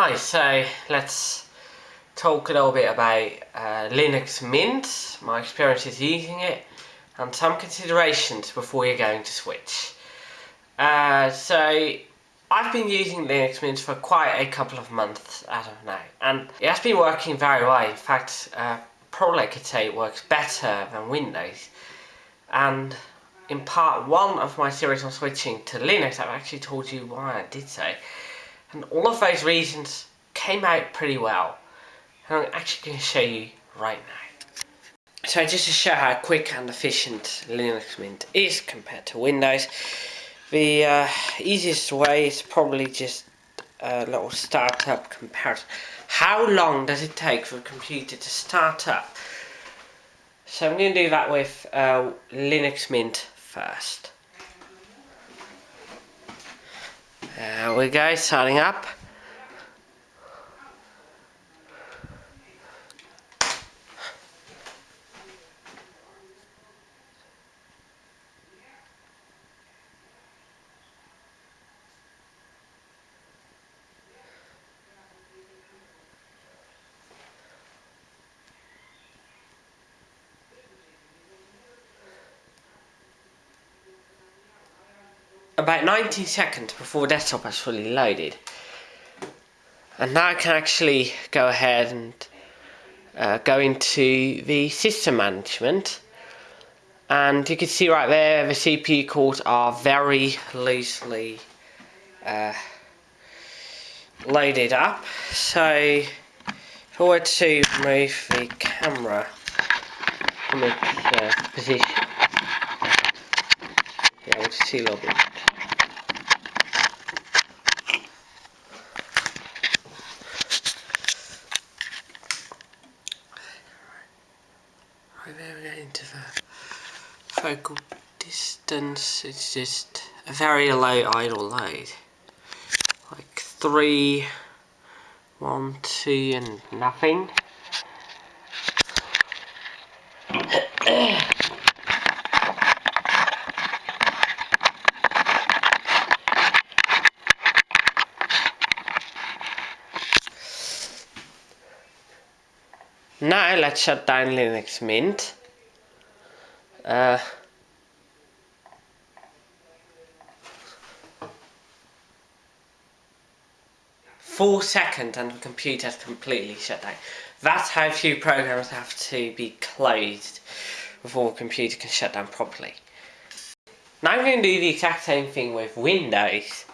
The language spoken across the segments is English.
Hi, so let's talk a little bit about uh, Linux Mint, my experiences using it, and some considerations before you're going to switch. Uh, so, I've been using Linux Mint for quite a couple of months as of now, and it has been working very well. In fact, uh, probably I could say it works better than Windows. And in part one of my series on switching to Linux, I've actually told you why I did so. And all of those reasons came out pretty well. And I'm actually going to show you right now. So just to show how quick and efficient Linux Mint is compared to Windows, the uh, easiest way is probably just a little startup comparison. How long does it take for a computer to start up? So I'm going to do that with uh, Linux Mint first. There we go, starting up. About 19 seconds before desktop has fully loaded. And now I can actually go ahead and uh, go into the system management. And you can see right there the CPU cores are very loosely uh, loaded up. So if I were to move the camera from its uh, position, able to see a little bit there we go into the focal distance. It's just a very low idle load. Like three, one, two, and nothing. Now let's shut down Linux Mint. Uh, four seconds and the computer is completely shut down. That's how few programs have to be closed before a computer can shut down properly. Now I'm going to do the exact same thing with Windows.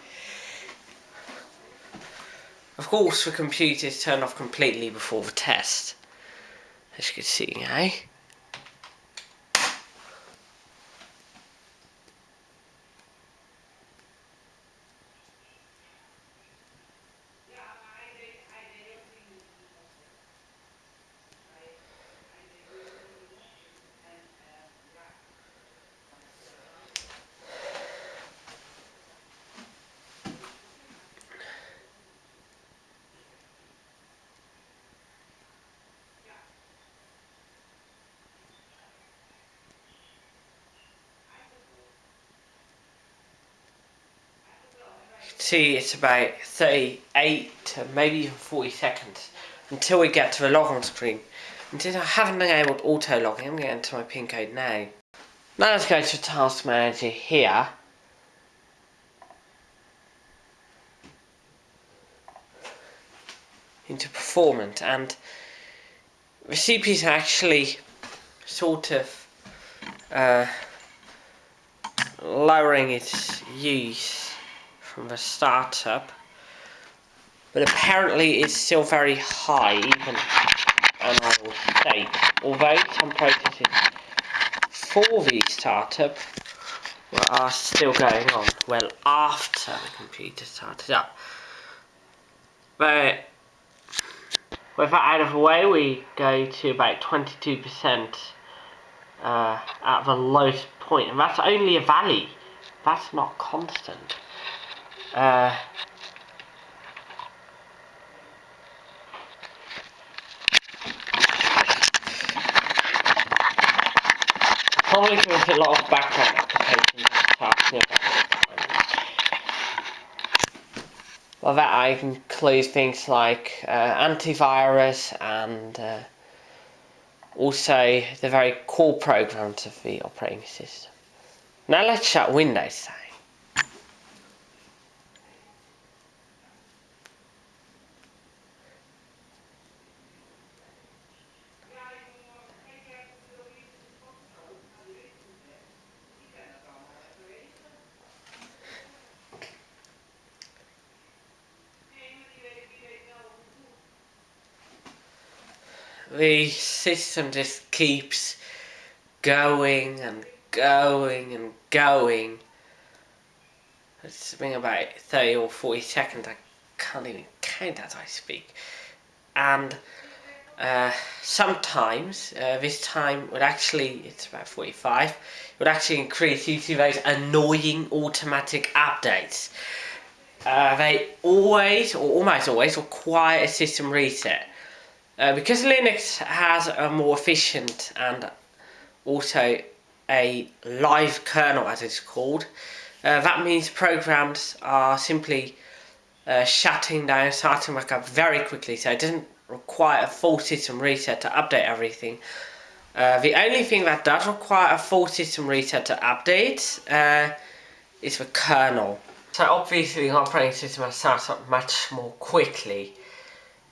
Of course the computer is turned off completely before the test. As you can see, eh? See it's about 38 to maybe even 40 seconds until we get to the log on screen. And since I haven't enabled auto log in, I'm going to my pin code now. Now let's go to Task Manager here. Into Performance and the CPU is actually sort of uh, lowering its use from the startup. But apparently it's still very high, even on our state. Although some processes for the startup are still going on, well after the computer started up. But with that out of the way, we go to about 22% uh, at the lowest point, and that's only a valley. That's not constant. Uh, probably there's a lot of background applications and Well, that includes things like uh, antivirus and uh, also the very core programs of the operating system. Now let's shut Windows down. The system just keeps going and going and going. It's been about 30 or 40 seconds, I can't even count as I speak. And uh, sometimes, uh, this time would actually, it's about 45, would actually increase due to those annoying automatic updates. Uh, they always, or almost always, require a system reset. Uh, because Linux has a more efficient and also a live kernel as it's called, uh, that means programs are simply uh, shutting down, starting back up very quickly, so it doesn't require a full system reset to update everything. Uh, the only thing that does require a full system reset to update uh, is the kernel. So obviously the operating system has started up much more quickly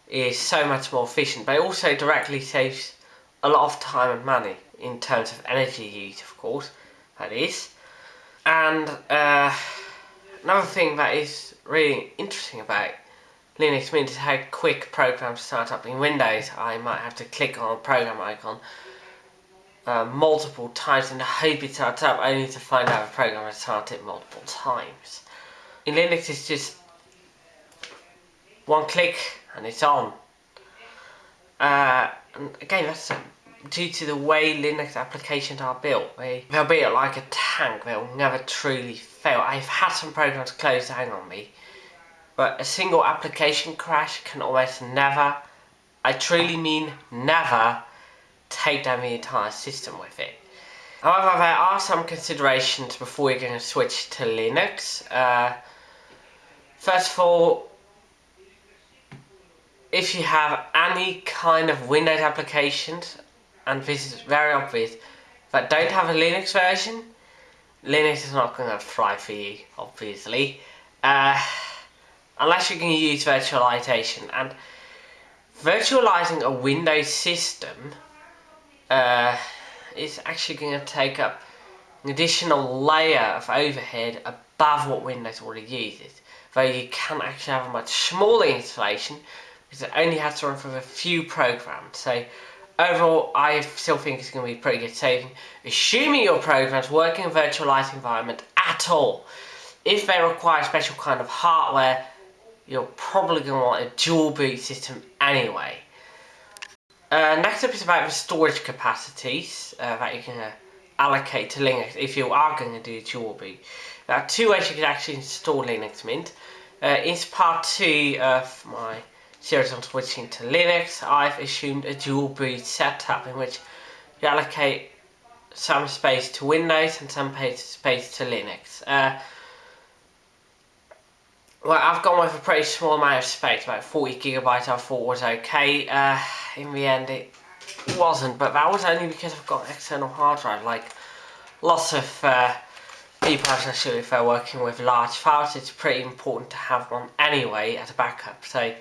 is so much more efficient, but it also directly saves a lot of time and money in terms of energy use, of course, that is. And uh, another thing that is really interesting about Linux Mint is how quick programs start up in Windows. I might have to click on a program icon uh, multiple times the hope it starts up, only to find out the program has started multiple times. In Linux it's just one click and it's on. Uh, again, that's due to the way Linux applications are built. They, they'll be like a tank, they'll never truly fail. I've had some programs close down on me, but a single application crash can almost never, I truly mean never, take down the entire system with it. However, there are some considerations before you're going to switch to Linux. Uh, first of all, if you have any kind of Windows applications, and this is very obvious, that don't have a Linux version, Linux is not going to thrive for you, obviously. Uh, unless you can use virtualization. And virtualizing a Windows system uh, is actually going to take up an additional layer of overhead above what Windows already uses. Though you can actually have a much smaller installation because it only has to run through a few programs. So overall, I still think it's going to be pretty good saving, assuming your programs work in a virtualized environment at all. If they require a special kind of hardware, you're probably going to want a dual boot system anyway. Uh, next up is about the storage capacities uh, that you can uh, allocate to Linux if you are going to do dual boot. There are two ways you can actually install Linux Mint. Uh, it's part two of my series on switching to Linux, I've assumed a dual boot setup in which you allocate some space to Windows and some space to Linux. Uh, well, I've gone with a pretty small amount of space, about 40 gigabytes I thought was okay. Uh, in the end it wasn't, but that was only because I've got an external hard drive. Like lots of uh, people, especially if they're working with large files, it's pretty important to have one anyway as a backup. So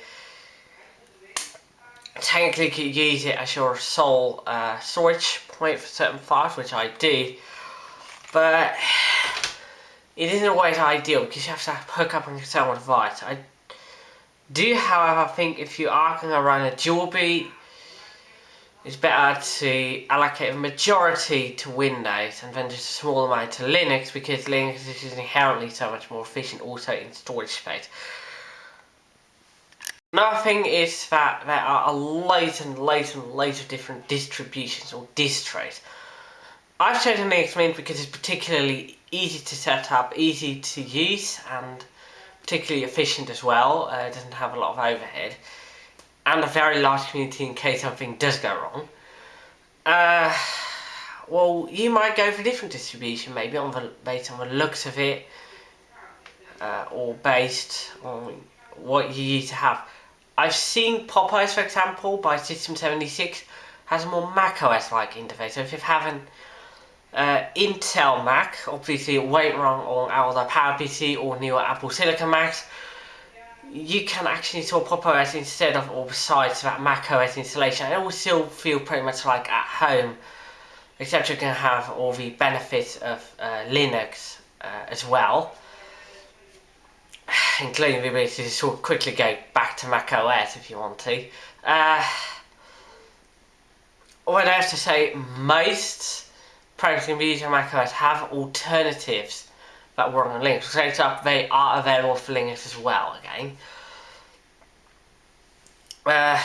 technically you could use it as your sole uh, storage point for certain files, which I do, but it isn't always ideal because you have to hook up an external device. I do, however, think if you are going to run a dual boot, it's better to allocate a majority to Windows and then just a small amount to Linux because Linux is inherently so much more efficient also in storage space. Another thing is that there are a loads and loads and loads of different distributions or distros. I've chosen Linux Mint because it's particularly easy to set up, easy to use and particularly efficient as well. Uh, it doesn't have a lot of overhead and a very large community in case something does go wrong. Uh, well, you might go for a different distribution, maybe on the based on the looks of it, uh, or based on what you need to have. I've seen Pop!OS, for example, by System76 has a more macOS-like interface. So if you have an uh, Intel Mac, obviously it won't run on either PowerPC or newer Apple Silicon Macs. You can actually install Pop!OS instead of or besides that macOS installation. It will still feel pretty much like at home, except you can have all the benefits of uh, Linux uh, as well including the ability to sort of quickly go back to Mac OS if you want to. Uh, what I have to say, most programs using Mac OS have alternatives that work on Linux. So it's up, they are available for Linux as well, again. Uh,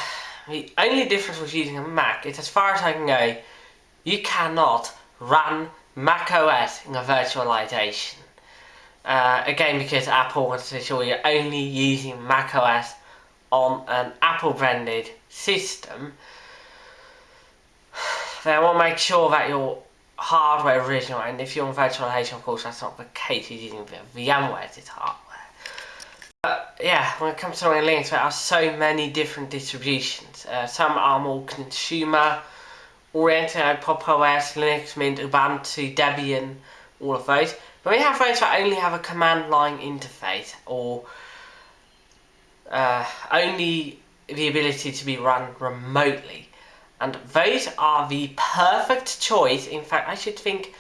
the only difference with using a Mac is as far as I can go, you cannot run Mac OS in a virtualization. Uh, again, because Apple wants to ensure you're only using macOS on an Apple branded system, they want to make sure that your hardware is original, and if you're on virtualization, of course, that's not the case, you're using VMware's hardware. But yeah, when it comes to Linux, there are so many different distributions. Uh, some are more consumer oriented, like Pop! OS, Linux Mint, Ubuntu, Debian, all of those. But we have those that only have a command line interface or uh, only the ability to be run remotely. And those are the perfect choice. In fact, I should think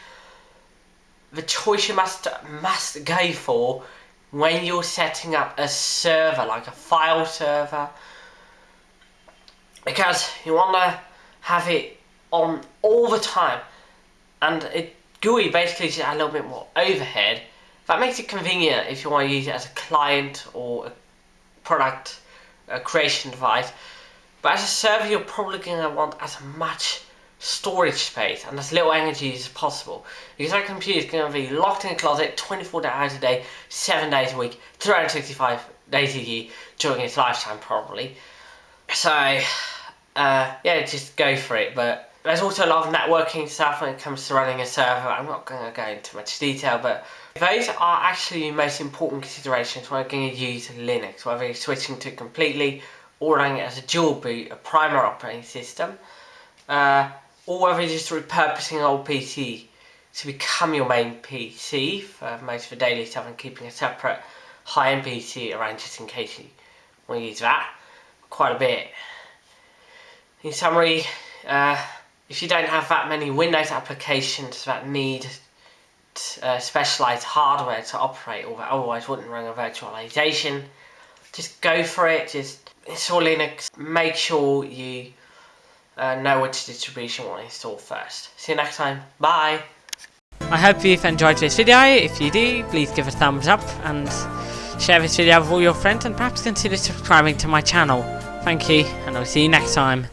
the choice you must must go for when you're setting up a server, like a file server. Because you want to have it on all the time. And it GUI basically just a little bit more overhead. That makes it convenient if you want to use it as a client or a product a creation device. But as a server, you're probably going to want as much storage space and as little energy as possible. Because that computer is going to be locked in a closet 24 hours a day, 7 days a week, 365 days a year during its lifetime probably. So, uh, yeah, just go for it. But there's also a lot of networking stuff when it comes to running a server. I'm not going to go into much detail, but those are actually the most important considerations when you're going to use Linux, whether you're switching to completely or running it as a dual boot, a primary operating system, uh, or whether you're just repurposing an old PC to become your main PC for most of the daily stuff and keeping a separate high-end PC around just in case you want to use that quite a bit. In summary, uh, if you don't have that many Windows applications that need uh, specialized hardware to operate or that otherwise wouldn't run a virtualization, just go for it, just install Linux, make sure you uh, know which distribution you want to install first. See you next time, bye! I hope you've enjoyed this video, if you do, please give a thumbs up and share this video with all your friends and perhaps consider subscribing to my channel. Thank you, and I'll see you next time.